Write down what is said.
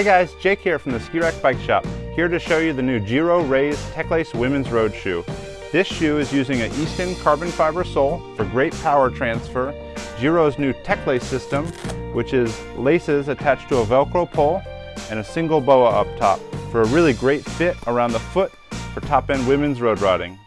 Hey guys, Jake here from the Ski Rack Bike Shop, here to show you the new Giro Raes Techlace Women's Road Shoe. This shoe is using an Easton carbon fiber sole for great power transfer, Giro's new Techlace system, which is laces attached to a Velcro pole and a single boa up top for a really great fit around the foot for top-end women's road riding.